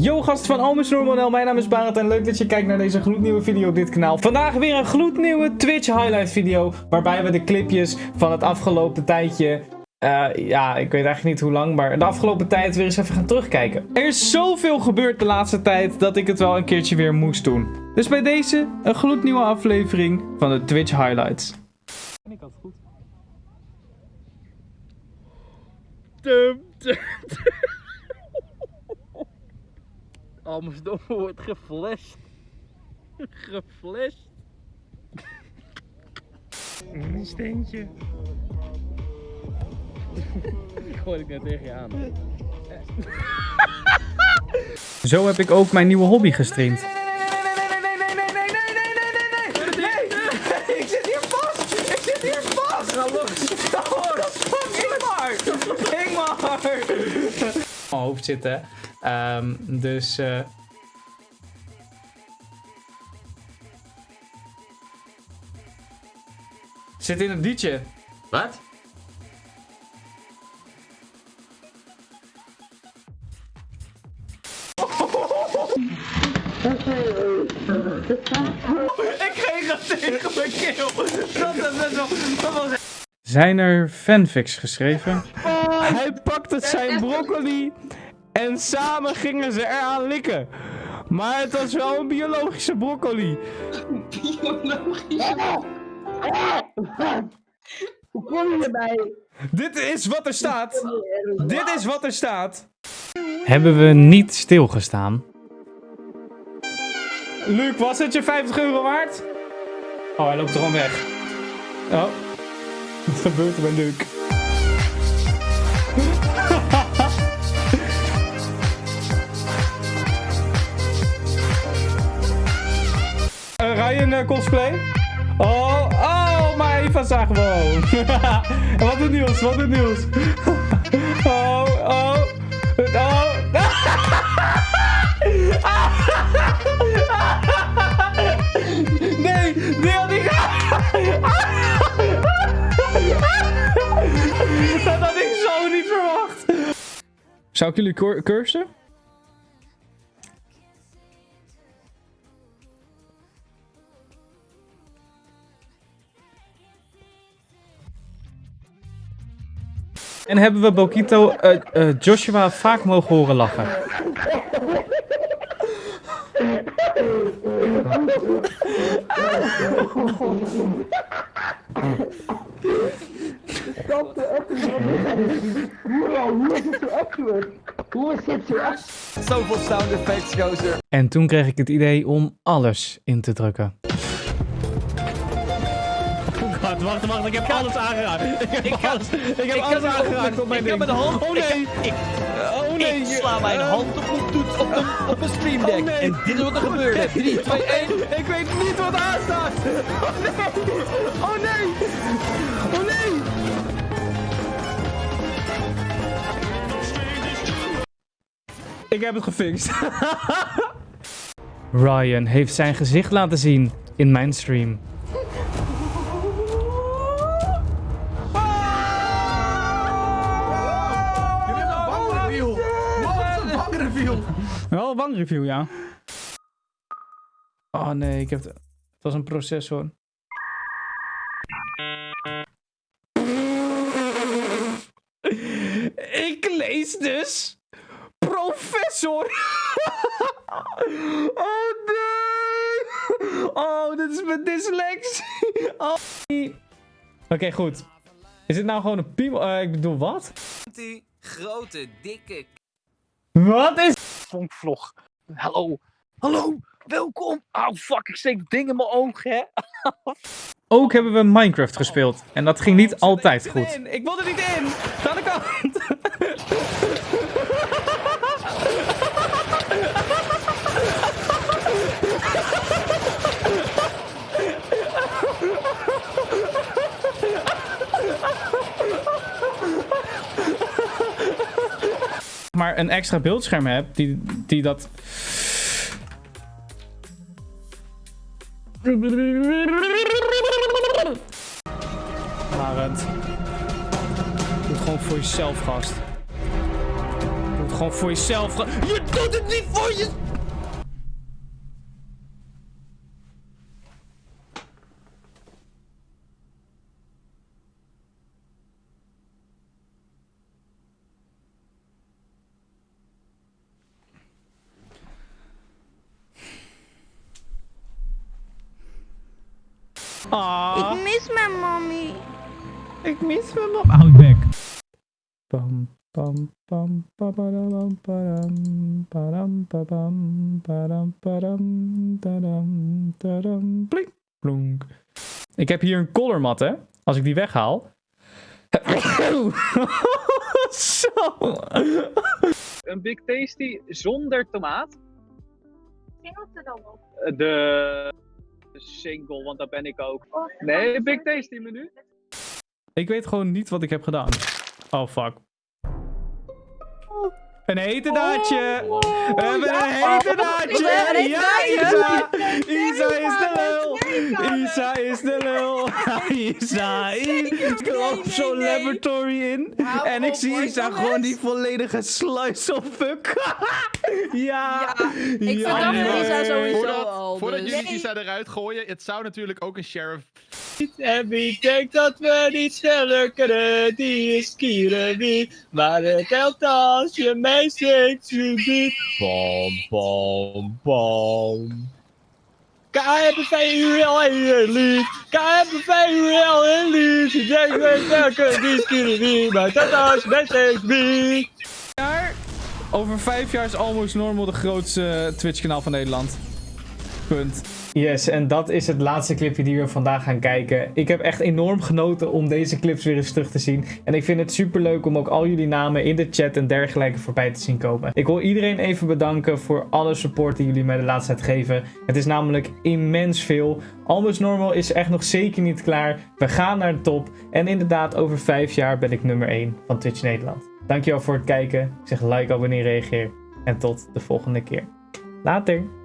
Yo gast van Almus Normanel, mijn naam is Barend en leuk dat je kijkt naar deze gloednieuwe video op dit kanaal. Vandaag weer een gloednieuwe Twitch highlight video, waarbij we de clipjes van het afgelopen tijdje, eh, ja ik weet eigenlijk niet hoe lang, maar de afgelopen tijd weer eens even gaan terugkijken. Er is zoveel gebeurd de laatste tijd dat ik het wel een keertje weer moest doen. Dus bij deze een gloednieuwe aflevering van de Twitch highlights. Ik had het goed. Dum, dum, dum. Amsterdam wordt geflasht. Geflasht. Een steentje. Gooi ik net tegen je aan. Zo heb ik ook mijn nieuwe hobby gestreamd. Ik zit hier vast! Ik zit hier vast! Ga los. Oh, dat is fucking Ingmar! Ingmar! Hoofd zitten. Ehm, dus. eh Zit in het liedje. Wat? Ik kreeg het tegen mijn keel! Dat wel... Dat was Zijn er fanfics geschreven? Hij pakte zijn broccoli en samen gingen ze eraan likken. Maar het was wel een biologische broccoli. Hoe kom je erbij? Dit is wat er staat. Dit is wat er staat. Hebben we niet stilgestaan? Luc, was het je 50 euro waard? Oh, hij loopt er gewoon weg. Oh. Wat gebeurt er met Luc? Ryan eh, cosplay? Oh, oh, maar Eva zagen we En wat doet Niels? Wat doet Niels? Oh, oh, oh. Nee, die had ik... Dat had ik zo niet verwacht. Zou ik jullie cur- cursen? En hebben we Bokito eh, eh, Joshua vaak mogen horen lachen? Zoveel sound effects, gozer. En toen kreeg ik het idee om alles in te drukken. Wacht, wacht, wacht. Ik heb alles aangeraakt. Ik heb alles, ik heb alles aangeraakt op mijn ik ding. heb mijn hand. Oh nee. Ik, ik, Oh nee. ik sla mijn Eh, hand op mijn toets op een, op een stream deck. Oh, nee. En dit is wat er gebeurde. 3, 2, 1. Ik weet niet wat aanstaat. Oh nee. Oh nee. Oh nee. Ik heb het gefixt. Ryan heeft zijn gezicht laten zien in mijn stream. Wel een bangreview, ja. Oh nee, ik heb het. Het was een processor. Ik lees dus professor. oh nee. Oh, dit is mijn dyslexie. Oh. Oké, goed. Is dit nou gewoon een piemel? Eh, ik bedoel, wat? Die grote, dikke Wat is... Vonkvlog. Hallo. Hallo. Welkom. Oh fuck, ik steek het ding in mijn oog, hè. Ook hebben we Minecraft gespeeld. En dat ging niet altijd goed. Ik wil er niet in. Ga aan de kant. Een extra beeldscherm heb die, die dat. Arend. Doe het gewoon voor jezelf, gast. Doe het gewoon voor jezelf. Je doet het niet voor je. Ah. Ik mis mijn mommy. Ik mis mijn mom. Hou je bek. Pam, pam, pam, papadam, padam, padam, padam, padam, padam, tadam, tadam, plink, plonk. Ik heb hier een colormat, hè. Als ik die weghaal. Zo. Een Big Tasty zonder tomaat. Er dan op? Eh, De single, want dat ben ik ook. Nee, Big Tasty menu. Ik weet gewoon niet wat ik heb gedaan. Oh, fuck. Een hete daadje. We hebben een hete daadje. Ja, Isa. Isa is de lul. Isa is de lul. Isa is... Ik loop zo'n laboratory in. En ik zie Isa gewoon die volledige slice of fuck. Ja. Ik verdacht. Isa sowieso Voordat, al. voordat dus- jullie Isa eruit gooien, het zou natuurlijk ook een sheriff En wie denkt dat we niet sneller kunnen, die is Kierenwie. Maar het telt als je meezingt, subiet. Bom, bom, bom. KBV URL en lied. KBV URL en lied. Je denkt weet welke, die is Kierenwie. Maar dat als je meezingt, wie. Over vijf jaar is Almost Normal de grootste Twitch-kanaal van Nederland. Punt. Yes, en dat is het laatste clipje die we vandaag gaan kijken. Ik heb echt enorm genoten om deze clips weer eens terug te zien. En ik vind het super leuk om ook al jullie namen in de chat en dergelijke voorbij te zien komen. Ik wil iedereen even bedanken voor alle support die jullie mij de laatste tijd geven. Het is namelijk immens veel. Almost Normal is echt nog zeker niet klaar. We gaan naar de top. En inderdaad, over vijf jaar ben ik nummer 1 van Twitch Nederland. Dankjewel voor het kijken. Zeg like, abonneer, reageer. En tot de volgende keer. Later.